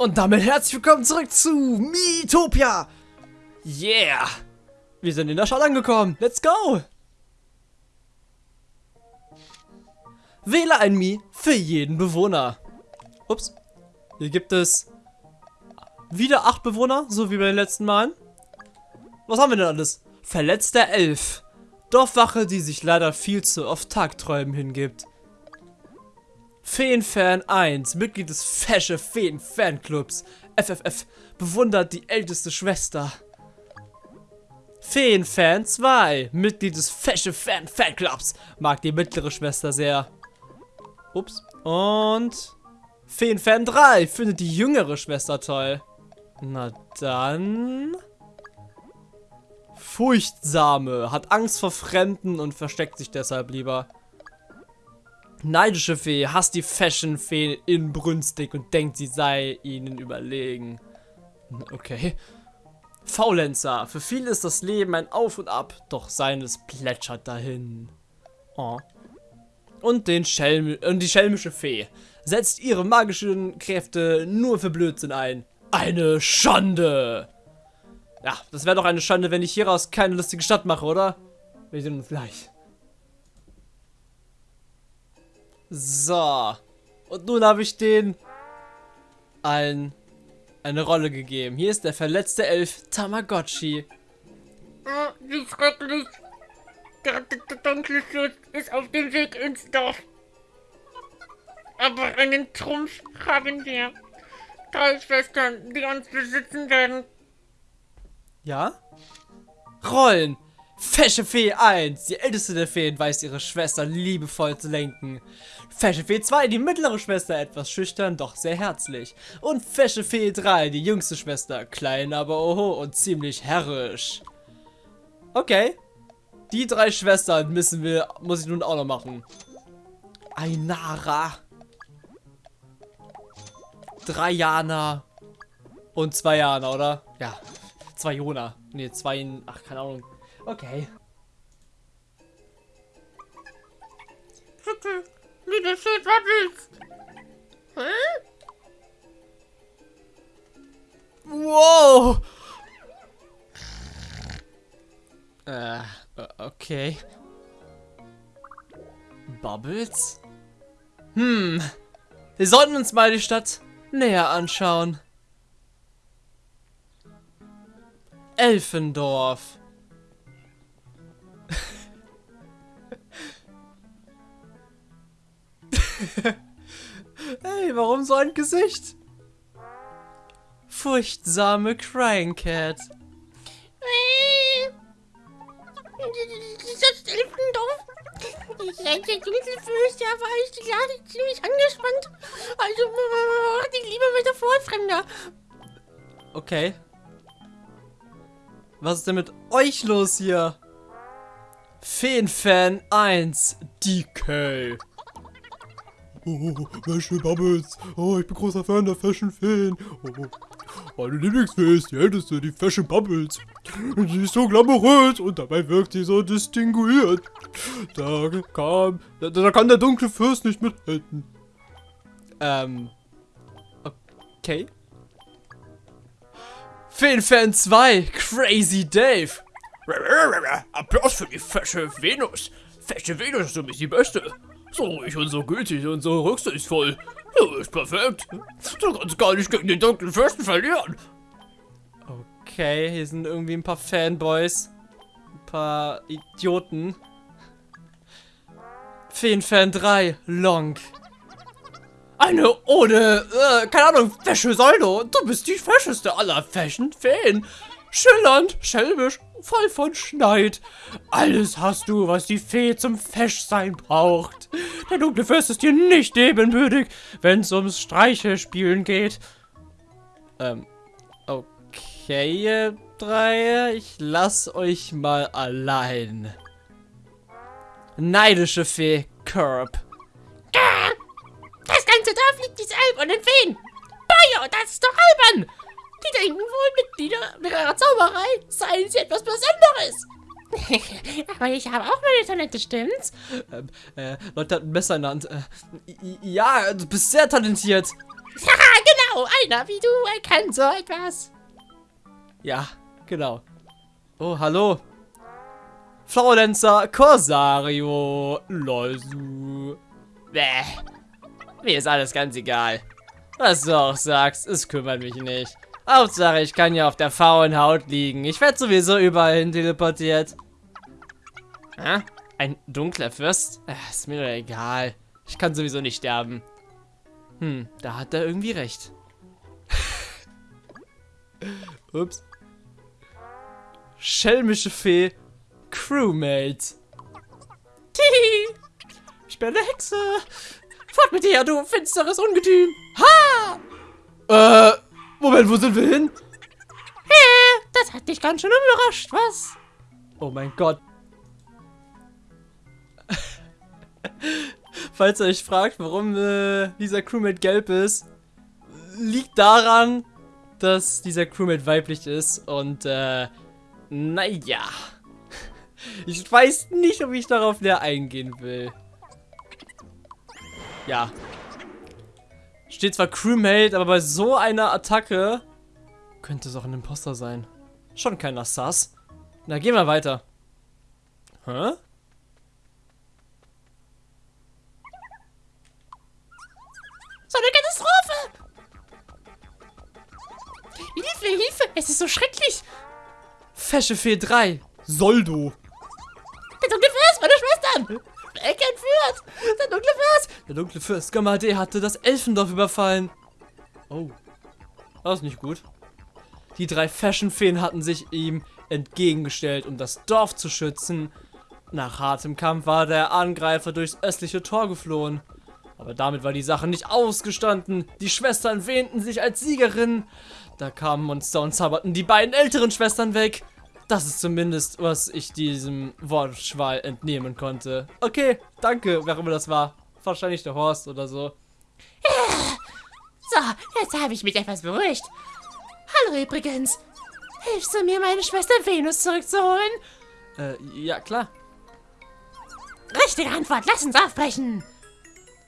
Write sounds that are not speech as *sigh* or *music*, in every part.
Und damit herzlich willkommen zurück zu Miitopia. Yeah. Wir sind in der Stadt angekommen. Let's go. Wähle ein Mi für jeden Bewohner. Ups. Hier gibt es wieder acht Bewohner, so wie bei den letzten Malen. Was haben wir denn alles? Verletzter Elf. Dorfwache, die sich leider viel zu oft Tagträumen hingibt. Feenfan 1, Mitglied des Fesche Feen Fanclubs. FFF, bewundert die älteste Schwester. Feenfan 2, Mitglied des Fesche Fan Fanclubs. Mag die mittlere Schwester sehr. Ups. Und Feenfan 3 findet die jüngere Schwester toll. Na dann... Furchtsame, hat Angst vor Fremden und versteckt sich deshalb lieber. Neidische Fee hasst die Fashion-Fee inbrünstig und denkt, sie sei ihnen überlegen. Okay. Faulenzer. Für viele ist das Leben ein Auf und Ab, doch seines plätschert dahin. Oh. Und, den Schelm und die schelmische Fee setzt ihre magischen Kräfte nur für Blödsinn ein. Eine Schande! Ja, das wäre doch eine Schande, wenn ich hieraus keine lustige Stadt mache, oder? Wir sehen uns gleich. So. Und nun habe ich den allen eine Rolle gegeben. Hier ist der verletzte Elf Tamagotchi. Oh, wie schrecklich. Der, dunkle Schutz ist auf dem Weg ins Dorf. Aber einen Trumpf haben wir. Drei Schwestern, die uns besitzen werden. Ja? Rollen. Fesche Fee 1, die älteste der Feen, weiß ihre Schwester liebevoll zu lenken. Fesche Fee 2, die mittlere Schwester, etwas schüchtern, doch sehr herzlich. Und Fesche Fee 3, die jüngste Schwester, klein, aber oho und ziemlich herrisch. Okay. Die drei Schwestern müssen wir, muss ich nun auch noch machen. Ainara. Drei Jana. Und zwei Jana, oder? Ja. Zwei Jona. Ne, zwei, ach, keine Ahnung. Okay. Bitte, liebe Fee Bubbles. Hä? Wow! Äh, okay. Bubbles? Hm. Wir sollten uns mal die Stadt näher anschauen. Elfendorf. *laughs* hey, warum so ein Gesicht? Furchtsame Crying Cat. Dieses Elfendorf. Seit der ja, war ich die Lage ziemlich angespannt. Also, mach dich lieber weiter vor, Fremder. Okay. Was ist denn mit euch los hier? Feenfan 1, DK. Oh, Fashion Bubbles. Oh, ich bin großer Fan der Fashion Feen. Oh, meine Lieblingsfee ist die älteste, die Fashion Bubbles. Sie ist so glamourös und dabei wirkt sie so distinguiert. Da kam, da, da kann der dunkle Fürst nicht mithalten. Ähm. Okay. Feenfan 2, Crazy Dave. Applaus für die fesche Venus. Fesche Venus, du bist die Beste. So ruhig und so gütig und so rücksichtsvoll. Du bist perfekt. Du kannst gar nicht gegen den dunklen Fürsten verlieren. Okay, hier sind irgendwie ein paar Fanboys. Ein paar Idioten. Feenfan 3, Long. Eine ohne, äh, keine Ahnung, Wäsche Soldo. Du bist die fescheste aller Fashion-Feen. Schillernd, schelmisch, voll von Schneid. Alles hast du, was die Fee zum Feschsein braucht. Der dunkle Fürst ist dir nicht ebenbürtig, wenn es ums Streiche-Spielen geht. Ähm, okay, ihr drei, ich lass euch mal allein. Neidische Fee, Curb. Zauberei seien sie etwas Besonderes. *laughs* Aber ich habe auch meine Talente, stimmt's? Ähm, äh, Leute hat ein Messer in der Hand. Äh, ja, du bist sehr talentiert. *laughs* Haha, genau. Einer wie du erkennt so etwas. Ja, genau. Oh, hallo. Flaulenzer Corsario Losu. Bäh. Mir ist alles ganz egal. Was du auch sagst, es kümmert mich nicht. Hauptsache, ich kann ja auf der faulen Haut liegen. Ich werde sowieso überall hin teleportiert. Hä? Ein dunkler Fürst? Ach, ist mir doch egal. Ich kann sowieso nicht sterben. Hm, da hat er irgendwie recht. *laughs* Ups. Schelmische Fee. Crewmate. Tihi. Ich bin eine Hexe. Fort mit dir, du finsteres Ungetüm. Ha! Äh, Moment, wo sind wir hin? Hä? Das hat dich ganz schön überrascht, was? Oh mein Gott. *laughs* Falls ihr euch fragt, warum äh, dieser Crewmate gelb ist, liegt daran, dass dieser Crewmate weiblich ist und äh, naja. *laughs* Ich weiß nicht, ob ich darauf näher eingehen will. Ja. Steht zwar Crewmate, aber bei so einer Attacke könnte es auch ein Imposter sein. Schon keiner Sass. Na, gehen wir weiter. Hä? So eine Katastrophe! Hilfe, Hilfe! Es ist so schrecklich! Fesche Fee 3. Soldo. Dunkle Fürst, meine Schwestern! Weg entführt! Der dunkle Fürst! Der dunkle Fürst Gamade hatte das Elfendorf überfallen. Oh. Das ist nicht gut. Die drei Fashion-Feen hatten sich ihm entgegengestellt, um das Dorf zu schützen. Nach hartem Kampf war der Angreifer durchs östliche Tor geflohen. Aber damit war die Sache nicht ausgestanden. Die Schwestern wähnten sich als Siegerin. Da kamen Monster und zauberten die beiden älteren Schwestern weg. Das ist zumindest, was ich diesem Wortschwall entnehmen konnte. Okay, danke, wer immer das war. Wahrscheinlich der Horst oder so. So, jetzt habe ich mich etwas beruhigt. Hallo übrigens. Hilfst du mir, meine Schwester Venus zurückzuholen? Äh, ja, klar. Richtige Antwort, lass uns aufbrechen.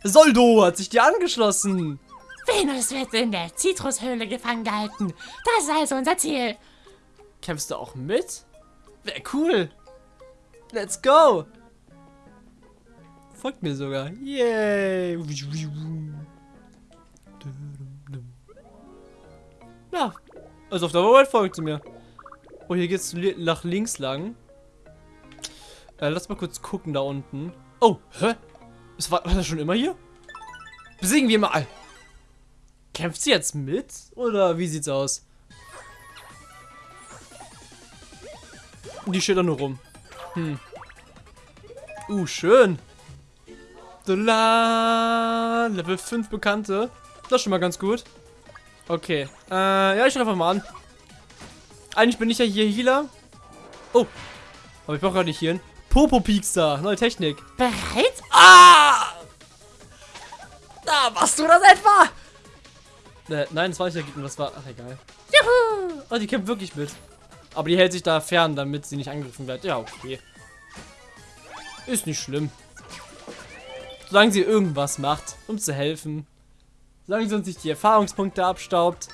Soldo hat sich dir angeschlossen. Venus wird in der Zitrushöhle gefangen gehalten. Das ist also unser Ziel. Kämpfst du auch mit? Wäre cool. Let's go. Folgt mir sogar. Yay. Ja. Also auf der Arbeit folgt sie mir. Oh, hier geht's nach links lang. Äh, lass mal kurz gucken da unten. Oh, hä? Ist, war, war das schon immer hier? Besiegen wir mal. Kämpft sie jetzt mit? Oder wie sieht's aus? Die steht da nur rum. Hm. Uh, schön. La, Level 5 Bekannte. Das ist schon mal ganz gut. Okay. Äh, ja, ich einfach mal an. Eigentlich bin ich ja hier Healer. Oh. Aber ich brauche gerade nicht hier. Popo Peakster. Neue Technik. Bereit? Ah! Da machst du das etwa? Äh, nein, das war nicht der Gegner, das war. Ach, egal. Juhu! Oh, die kämpft wirklich mit. Aber die hält sich da fern, damit sie nicht angegriffen wird. Ja, okay. Ist nicht schlimm. Solange sie irgendwas macht, um zu helfen. Solange sie uns nicht die Erfahrungspunkte abstaubt.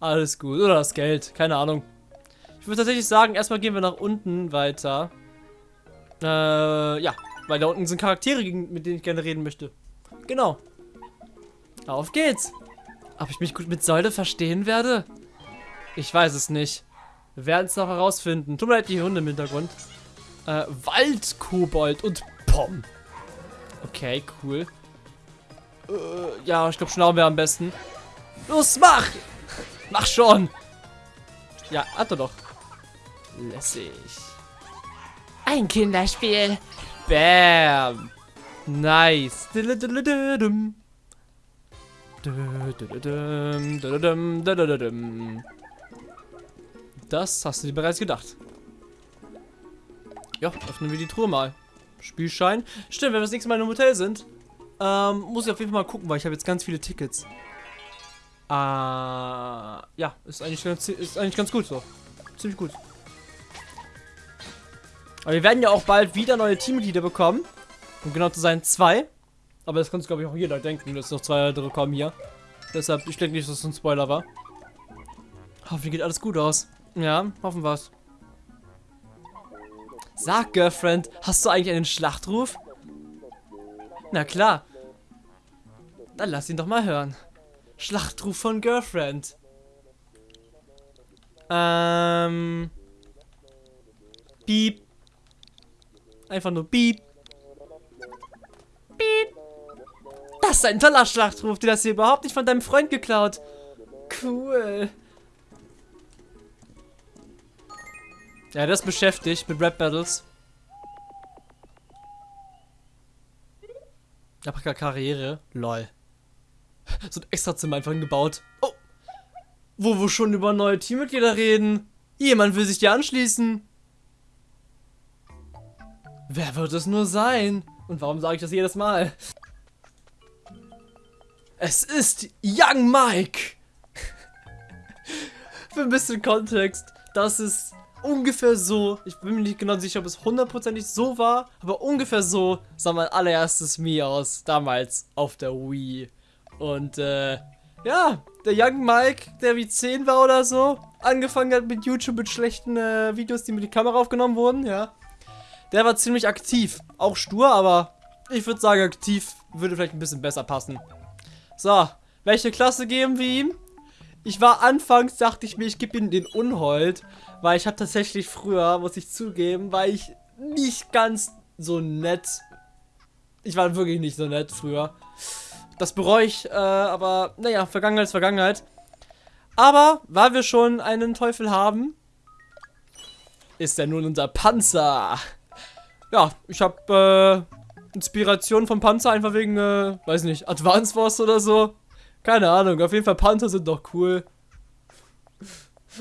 Alles gut. Oder das Geld. Keine Ahnung. Ich würde tatsächlich sagen, erstmal gehen wir nach unten weiter. Äh, ja. Weil da unten sind Charaktere, mit denen ich gerne reden möchte. Genau. Auf geht's. Ob ich mich gut mit Säule verstehen werde? Ich weiß es nicht. Wir werden es noch herausfinden. Tut mir leid, die Hunde im Hintergrund. Äh, Waldkobold und Pom. Okay, cool. Äh, ja, ich glaube, Schnauben wäre am besten. Los, mach! Mach schon! Ja, hat er doch. Lässig. Ein Kinderspiel. Bam! Nice. Dididididum, dididum, didididum. Das hast du dir bereits gedacht. Ja, öffnen wir die Truhe mal. Spielschein. Stimmt, wenn wir das nächste Mal im Hotel sind, ähm, muss ich auf jeden Fall mal gucken, weil ich habe jetzt ganz viele Tickets. Äh, ja, ist eigentlich, ganz, ist eigentlich ganz gut so. Ziemlich gut. Aber wir werden ja auch bald wieder neue Teammitglieder bekommen. Um genau zu sein, zwei. Aber das kann glaube ich, auch jeder denken, dass noch zwei weitere kommen hier. Deshalb, ich denke nicht, dass es ein Spoiler war. Hoffentlich geht alles gut aus. Ja, hoffen wir's. Sag, Girlfriend, hast du eigentlich einen Schlachtruf? Na klar. Dann lass ihn doch mal hören. Schlachtruf von Girlfriend. Ähm. Piep. Einfach nur Piep. Piep. Das ist ein toller Schlachtruf. Du hast hier überhaupt nicht von deinem Freund geklaut. Cool. Ja, das beschäftigt mit Rap Battles. Paprika Karriere. Lol. *laughs* So ein extra Zimmer einfach gebaut. Oh. Wo wir schon über neue Teammitglieder reden. Jemand will sich dir anschließen. Wer wird es nur sein? Und warum sage ich das jedes Mal? Es ist Young Mike. *laughs* Für ein bisschen Kontext. Das ist ungefähr so, ich bin mir nicht genau sicher, ob es hundertprozentig so war, aber ungefähr so sah mein allererstes Mii aus, damals auf der Wii. Und äh, ja, der Young Mike, der wie 10 war oder so, angefangen hat mit YouTube mit schlechten äh, Videos, die mit der Kamera aufgenommen wurden, ja. Der war ziemlich aktiv, auch stur, aber ich würde sagen, aktiv würde vielleicht ein bisschen besser passen. So, welche Klasse geben wir ihm? Ich war anfangs, dachte ich mir, ich gebe ihm den Unhold, weil ich habe tatsächlich früher, muss ich zugeben, war ich nicht ganz so nett. Ich war wirklich nicht so nett früher. Das bereue ich, äh, aber naja, Vergangenheit ist Vergangenheit. Aber, weil wir schon einen Teufel haben, ist er nun unser Panzer. Ja, ich habe äh, Inspiration vom Panzer einfach wegen, äh, weiß nicht, Advance Wars oder so. Keine Ahnung, auf jeden Fall Panzer sind doch cool.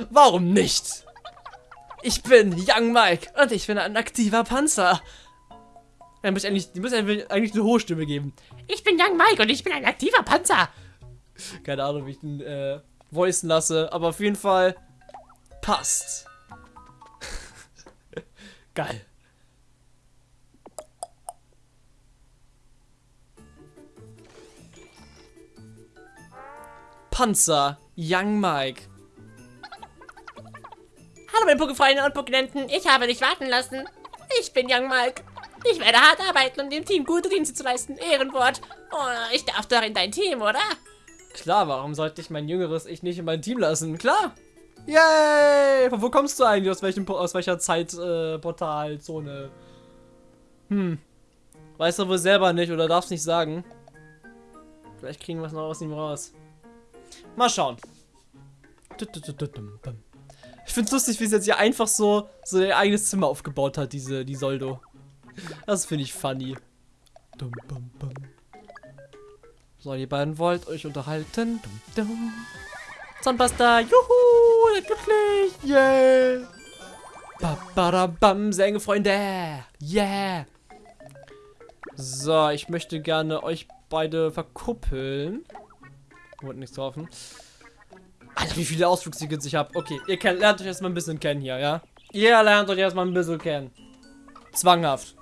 Warum nicht? Ich bin Young Mike und ich bin ein aktiver Panzer. Dann muss ich eigentlich, die muss eigentlich eine hohe Stimme geben. Ich bin Young Mike und ich bin ein aktiver Panzer. Keine Ahnung, wie ich den äh, voicen lasse, aber auf jeden Fall passt. *laughs* Geil. Panzer, Young Mike. Hallo meine Pokefreunde und Pokenenten, ich habe dich warten lassen. Ich bin Young Mike. Ich werde hart arbeiten, um dem Team gute Dienste zu leisten. Ehrenwort. Oh, ich darf doch in dein Team, oder? Klar, warum sollte ich mein jüngeres Ich nicht in mein Team lassen? Klar. Yay! Von wo kommst du eigentlich? Aus welchem aus welcher Zeitportalzone? Äh, hm. Weißt du wohl selber nicht oder darfst nicht sagen. Vielleicht kriegen wir es noch aus ihm raus. Mal schauen. Ich find's lustig, wie sie jetzt hier einfach so, so ihr eigenes Zimmer aufgebaut hat, diese, die Soldo. Das finde ich funny. So, ihr beiden wollt euch unterhalten. Zahnpasta, juhu, glücklich, yeah. Ba, sehr enge Freunde, yeah. So, ich möchte gerne euch beide verkuppeln. Wurde nichts getroffen. Alter, wie viele Ausflugstickets ich habe. Okay, ihr kennt, lernt euch erstmal ein bisschen kennen hier, ja? Ihr lernt euch erstmal ein bisschen kennen. Zwanghaft.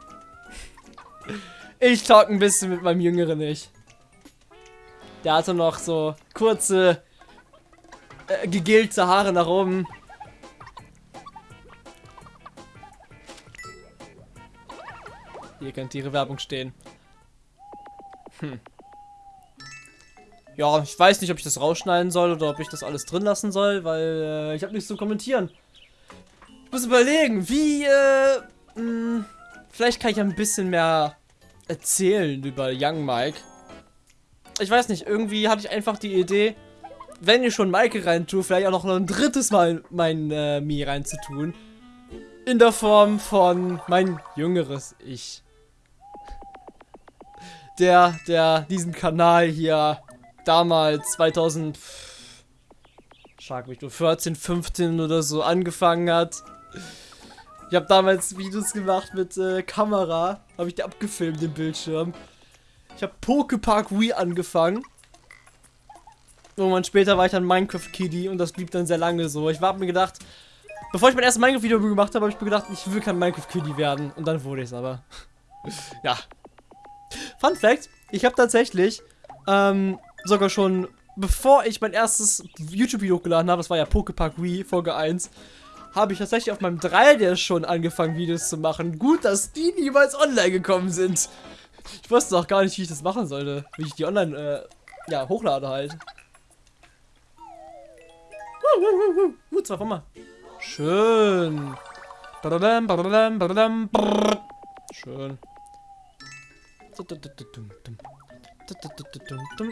Ich talk ein bisschen mit meinem Jüngeren nicht. Der hatte noch so kurze, äh, gegelte Haare nach oben. Hier könnte ihre Werbung stehen. Hm. Ja, ich weiß nicht, ob ich das rausschneiden soll oder ob ich das alles drin lassen soll, weil äh, ich habe nichts zu kommentieren. Ich muss überlegen, wie, äh, mh, hm, vielleicht kann ich ein bisschen mehr erzählen über Young Mike. Ich weiß nicht, irgendwie hatte ich einfach die Idee, wenn ich schon Mike reintue, vielleicht auch noch ein drittes Mal mein äh, Mi reinzutun. In der Form von mein jüngeres Ich. Der, der diesen Kanal hier damals 2000 schlag mich nur 14, 15 oder so angefangen hat. Ich habe damals Videos gemacht mit äh, Kamera, habe ich die abgefilmt den Bildschirm. Ich habe Pokepark Wii angefangen. Irgendwann später war ich dann Minecraft Kitty und das blieb dann sehr lange so. Ich habe mir gedacht, bevor ich mein erstes Minecraft Video gemacht habe, habe ich mir gedacht, ich will kein Minecraft Kitty werden und dann wurde ich es aber. *laughs* ja. Fun Fact, ich habe tatsächlich ähm, sogar schon bevor ich mein erstes YouTube-Video hochgeladen habe, das war ja Pokepark Wii, Folge 1, habe ich tatsächlich auf meinem 3DS schon angefangen, Videos zu machen. Gut, dass die niemals online gekommen sind. Ich wusste auch gar nicht, wie ich das machen sollte. Wie ich die online, äh, ja, hochlade halt. Uh, zwei mal. Schön. Schön.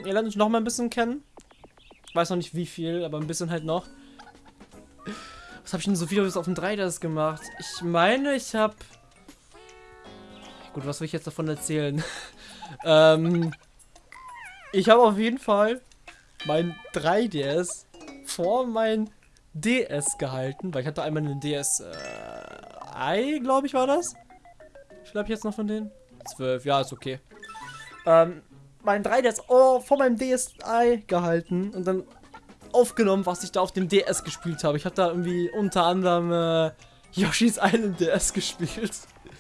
Ihr lernt uns noch mal ein bisschen kennen. Ich weiß noch nicht wie viel, aber ein bisschen halt noch. Was habe ich denn so Videos auf dem 3DS gemacht? Ich meine, ich habe... Gut, was will ich jetzt davon erzählen? *laughs* ähm, ich habe auf jeden Fall mein 3DS vor mein DS gehalten, weil ich hatte einmal einen DS äh, glaube ich, war das. Viel ich jetzt noch von denen? 12, ja, ist okay. Ähm, mein 3DS oh, vor meinem DSi gehalten und dann aufgenommen, was ich da auf dem DS gespielt habe. Ich habe da irgendwie unter anderem äh, Yoshi's Island DS gespielt.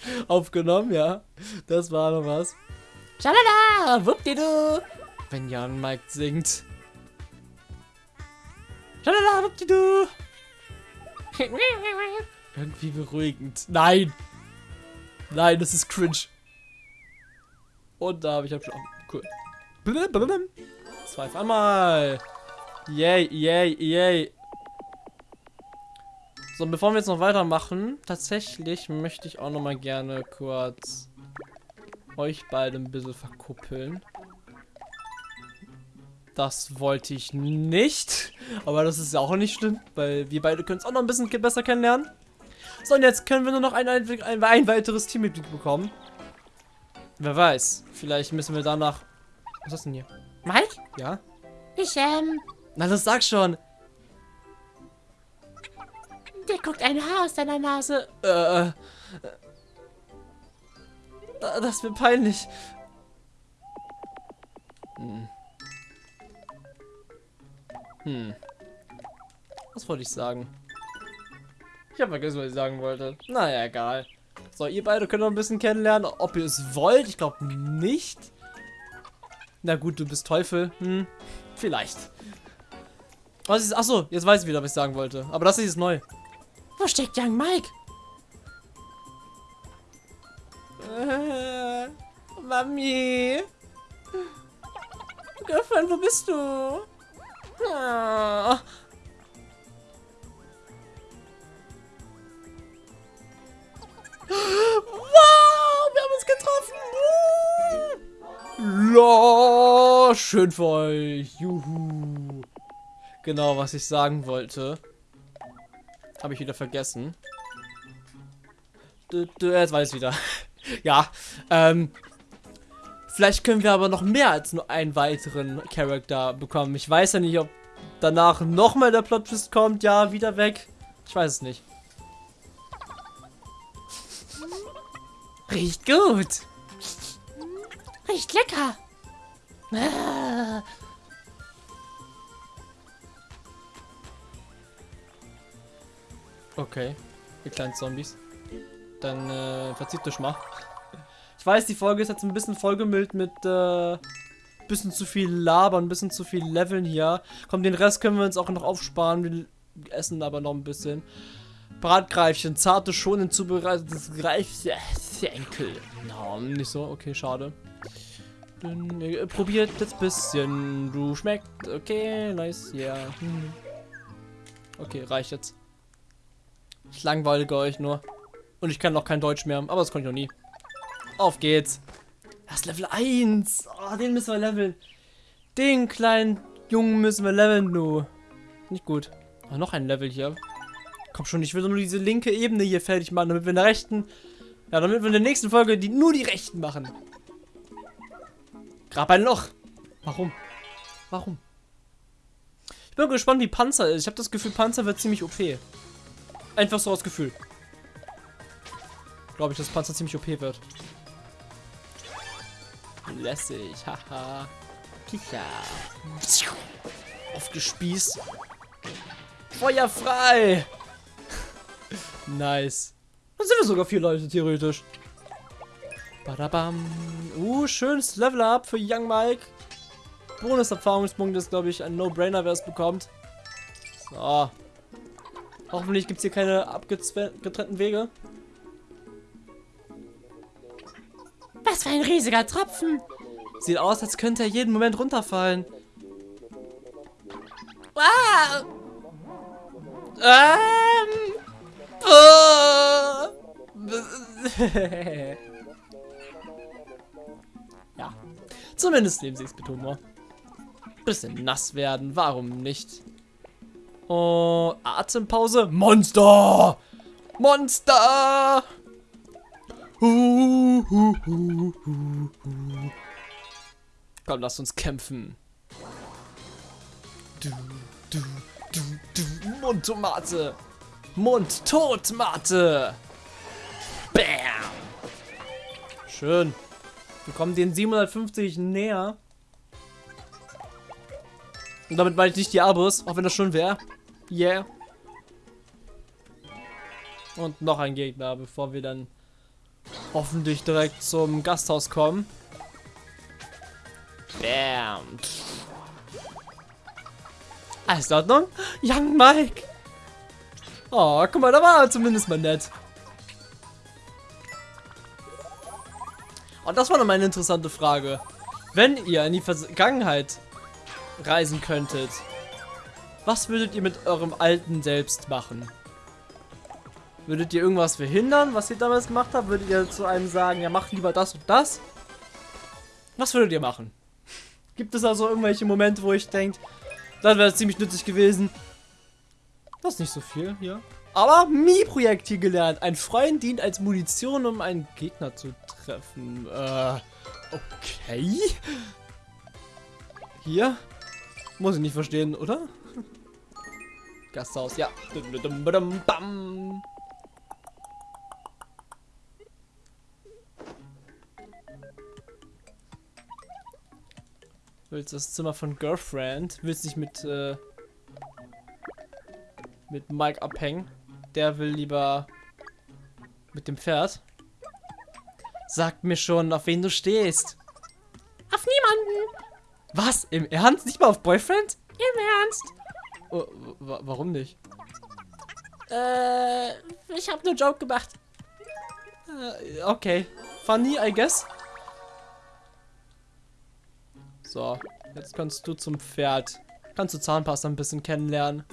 *laughs* aufgenommen, ja. Das war noch was. Schalala, wuppdidu. Wenn Jan Mike singt. Schalala, wuppdidu. Irgendwie beruhigend. Nein! Nein, das ist cringe. Und da habe ich abgeschlafen. Cool. Zwei auf einmal. Yay, yay, yay. So, bevor wir jetzt noch weitermachen, tatsächlich möchte ich auch noch mal gerne kurz euch beide ein bisschen verkuppeln. Das wollte ich nicht. Aber das ist ja auch nicht schlimm, weil wir beide können es auch noch ein bisschen besser kennenlernen. So, und jetzt können wir nur noch ein, ein, ein, ein weiteres Teammitglied bekommen. Wer weiß. Vielleicht müssen wir danach... Was ist das denn hier? Mike? Ja? Ich, ähm... Na, das sag schon. Der guckt ein Haar aus deiner Nase. Äh... äh das wird peinlich. Hm. Hm. Was wollte ich sagen? Ich habe vergessen, was ich sagen wollte. Naja, egal. So, ihr beide könnt noch ein bisschen kennenlernen, ob ihr es wollt. Ich glaube nicht. Na gut, du bist Teufel. Hm, vielleicht. Was ist. Achso, jetzt weiß ich wieder, was ich sagen wollte. Aber das ist neu. Wo steckt Young Mike? Äh, Mami. Girlfriend, wo bist du? Oh. Wow, wir haben uns getroffen. Uh. schön für euch. Juhu. Genau, was ich sagen wollte. Habe ich wieder vergessen. Jetzt weiß ich wieder. *laughs* ja, ähm, Vielleicht können wir aber noch mehr als nur einen weiteren Charakter bekommen. Ich weiß ja nicht, ob danach nochmal der Plot Twist kommt. Ja, wieder weg. Ich weiß es nicht. Riecht gut. Riecht lecker. Ah. Okay, ihr kleinen Zombies. Dann äh, verzieht euch mal. Ich weiß, die Folge ist jetzt ein bisschen vollgemüllt mit äh, bisschen zu viel Labern, ein bisschen zu viel Leveln hier. Komm, den Rest können wir uns auch noch aufsparen. Wir essen aber noch ein bisschen. Bratgreifchen, zarte, schonend zubereitetes Greifsenkel. No, nicht so, okay, schade. Dann, äh, probiert jetzt ein bisschen. Du schmeckt, okay, nice, ja. Yeah. Hm. Okay, reicht jetzt. Ich langweilige euch nur. Und ich kann noch kein Deutsch mehr, aber das konnte ich noch nie. Auf geht's. Das ist Level 1. Oh, den müssen wir leveln. Den kleinen Jungen müssen wir leveln, du. Nicht gut. Oh, noch ein Level hier. Komm schon, ich will nur diese linke Ebene hier fertig machen, damit wir in der rechten... Ja, damit wir in der nächsten Folge die, nur die rechten machen. Grab ein Loch. Warum? Warum? Ich bin gespannt, wie Panzer ist. Ich habe das Gefühl, Panzer wird ziemlich OP. Einfach so aus Gefühl. Glaube ich, dass Panzer ziemlich OP wird. Lässig, haha. Kicher. Aufgespießt. Feuer frei. Nice. Dann sind wir sogar vier Leute, theoretisch. Badabam. Uh, schönes Level-Up für Young Mike. Bonus-Erfahrungspunkte ist, glaube ich, ein No-Brainer, wer es bekommt. So. Hoffentlich gibt es hier keine abgetrennten Wege. Was für ein riesiger Tropfen. Sieht aus, als könnte er jeden Moment runterfallen. Wow. Ähm. Äh, *laughs* ja. Zumindest nehmen sie es mit Humor. Bisschen nass werden, warum nicht? Oh, Atempause. Monster! Monster! Komm, lass uns kämpfen. Du, du, du, du. Mundtomate. Mundtotmate. Bam. Schön. Wir kommen den 750 näher. Und damit meine ich nicht die Abos, auch wenn das schon wäre. Yeah. Und noch ein Gegner, bevor wir dann hoffentlich direkt zum Gasthaus kommen. Bam. Alles in Ordnung? Young Mike. Oh, guck mal, da war er zumindest mal nett. Und das war noch mal eine interessante Frage. Wenn ihr in die Vergangenheit reisen könntet, was würdet ihr mit eurem alten Selbst machen? Würdet ihr irgendwas verhindern, was ihr damals gemacht habt? Würdet ihr zu einem sagen, ja, mach lieber das und das? Was würdet ihr machen? Gibt es also irgendwelche Momente, wo ich denke, das wäre ziemlich nützlich gewesen? Das ist nicht so viel hier. Aber Mi-Projektil gelernt. Ein Freund dient als Munition, um einen Gegner zu treffen. Äh, okay. Hier? Muss ich nicht verstehen, oder? Gasthaus, ja. Willst das Zimmer von Girlfriend? Willst dich mit, äh, mit Mike abhängen? Der will lieber mit dem Pferd. Sag mir schon, auf wen du stehst. Auf niemanden. Was? Im Ernst? Nicht mal auf Boyfriend? Im Ernst. Oh, wa warum nicht? Äh, ich habe nur Joke gemacht. Äh, okay. Funny, I guess. So, jetzt kannst du zum Pferd. Kannst du Zahnpasta ein bisschen kennenlernen.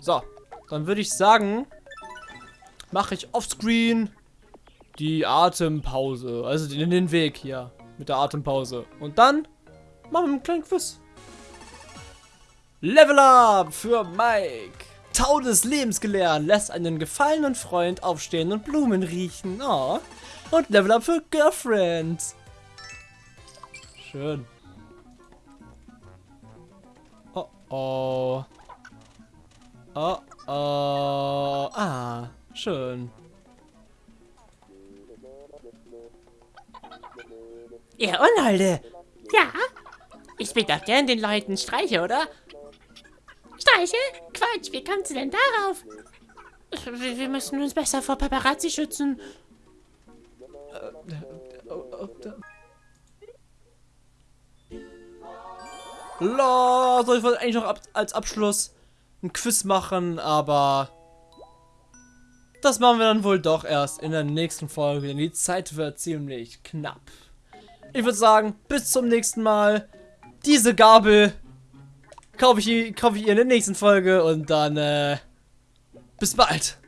So, dann würde ich sagen, mache ich offscreen die Atempause. Also den, den Weg hier mit der Atempause. Und dann machen wir einen kleinen Quiz. Level Up für Mike. Tau des Lebens gelernt, lässt einen gefallenen Freund aufstehen und Blumen riechen. Oh. Und Level Up für Girlfriend. Schön. Oh oh. Oh. Ah, schön. Ihr Unholde. Ja? Ich bin doch gern den Leuten Streiche, oder? Streiche? Quatsch, wie kommt sie denn darauf? Wir, wir müssen uns besser vor Paparazzi schützen. La, soll ich wollte eigentlich noch ab, als Abschluss ein Quiz machen, aber das machen wir dann wohl doch erst in der nächsten Folge, denn die Zeit wird ziemlich knapp. Ich würde sagen, bis zum nächsten Mal. Diese Gabel kaufe ich, kauf ich ihr in der nächsten Folge und dann äh, bis bald.